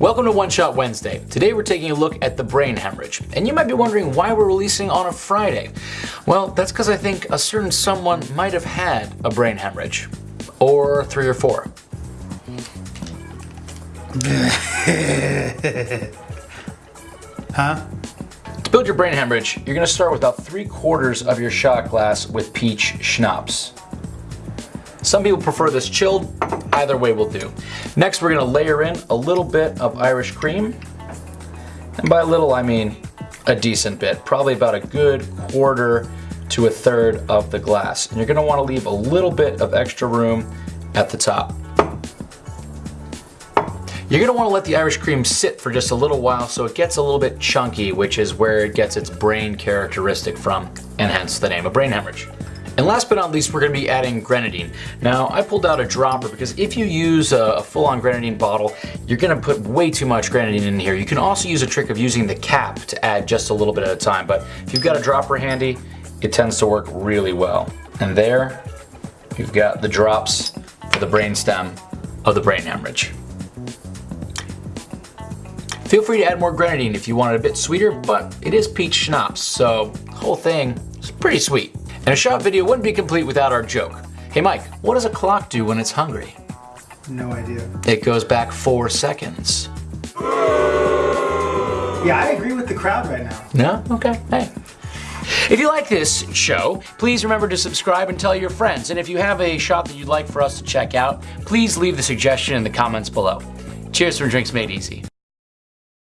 Welcome to One Shot Wednesday. Today we're taking a look at the brain hemorrhage. And you might be wondering why we're releasing on a Friday. Well, that's because I think a certain someone might have had a brain hemorrhage. Or three or four. huh? To build your brain hemorrhage, you're going to start with about three quarters of your shot glass with peach schnapps. Some people prefer this chilled, either way will do. Next we're going to layer in a little bit of Irish cream. And by a little I mean a decent bit, probably about a good quarter to a third of the glass. And you're going to want to leave a little bit of extra room at the top. You're gonna wanna let the Irish cream sit for just a little while so it gets a little bit chunky, which is where it gets its brain characteristic from, and hence the name of brain hemorrhage. And last but not least, we're gonna be adding grenadine. Now, I pulled out a dropper because if you use a, full-on grenadine bottle, you're gonna put way too much grenadine in here. You can also use a trick of using the cap to add just a little bit at a time, but if you've got a dropper handy, it tends to work really well. And there, you've got the drops for the brainstem of the brain hemorrhage. Feel free to add more grenadine if you want it a bit sweeter, but it is peach schnapps, so the whole thing is pretty sweet. And a shot video wouldn't be complete without our joke. Hey Mike, what does a clock do when it's hungry? No idea. It goes back four seconds. Yeah, I agree with the crowd right now. No? Okay, hey. If you like this show, please remember to subscribe and tell your friends. And if you have a shot that you'd like for us to check out, please leave the suggestion in the comments below. Cheers from Drinks Made Easy.